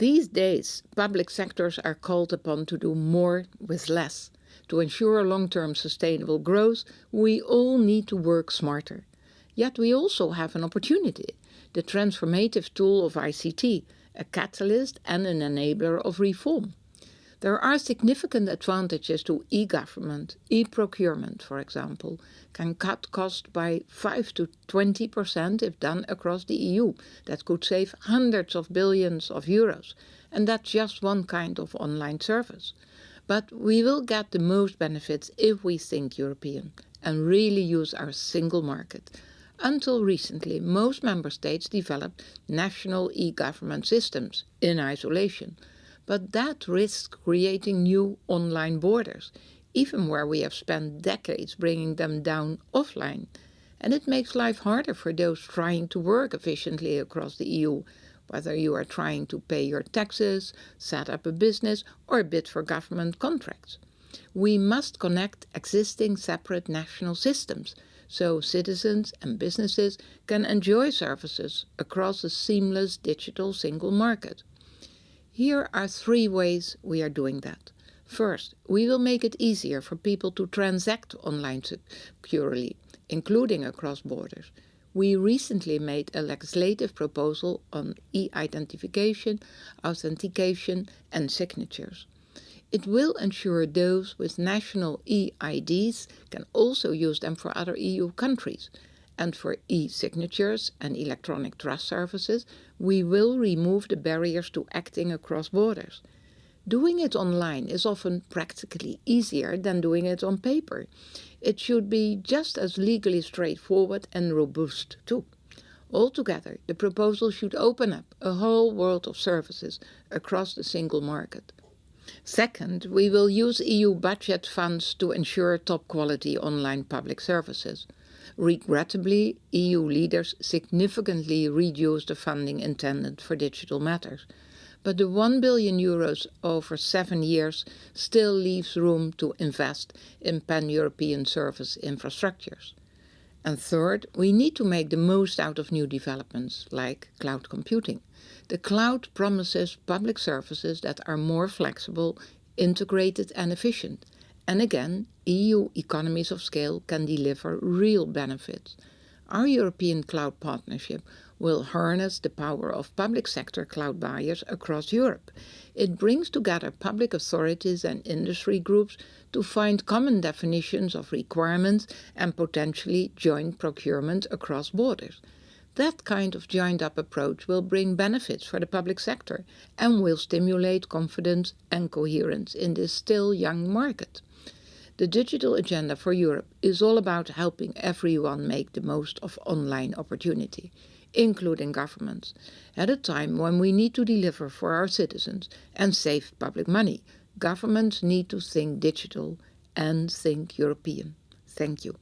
These days, public sectors are called upon to do more with less. To ensure long-term sustainable growth, we all need to work smarter. Yet we also have an opportunity, the transformative tool of ICT, a catalyst and an enabler of reform. There are significant advantages to e-government. E-procurement, for example, can cut costs by 5 to 20% if done across the EU. That could save hundreds of billions of euros. And that's just one kind of online service. But we will get the most benefits if we think European and really use our single market. Until recently, most member states developed national e-government systems in isolation but that risks creating new online borders, even where we have spent decades bringing them down offline. And it makes life harder for those trying to work efficiently across the EU, whether you are trying to pay your taxes, set up a business or bid for government contracts. We must connect existing separate national systems so citizens and businesses can enjoy services across a seamless digital single market. Here are three ways we are doing that. First, we will make it easier for people to transact online securely, including across borders. We recently made a legislative proposal on e-identification, authentication and signatures. It will ensure those with national e-IDs can also use them for other EU countries, and for e-signatures and electronic trust services, we will remove the barriers to acting across borders. Doing it online is often practically easier than doing it on paper. It should be just as legally straightforward and robust too. Altogether, the proposal should open up a whole world of services across the single market. Second, we will use EU budget funds to ensure top quality online public services. Regrettably, EU leaders significantly reduced the funding intended for digital matters. But the 1 billion euros over seven years still leaves room to invest in pan-European service infrastructures. And third, we need to make the most out of new developments, like cloud computing. The cloud promises public services that are more flexible, integrated and efficient, and again, EU economies of scale can deliver real benefits. Our European cloud partnership will harness the power of public sector cloud buyers across Europe. It brings together public authorities and industry groups to find common definitions of requirements and potentially joint procurement across borders. That kind of joined-up approach will bring benefits for the public sector and will stimulate confidence and coherence in this still young market. The digital agenda for Europe is all about helping everyone make the most of online opportunity, including governments, at a time when we need to deliver for our citizens and save public money. Governments need to think digital and think European. Thank you.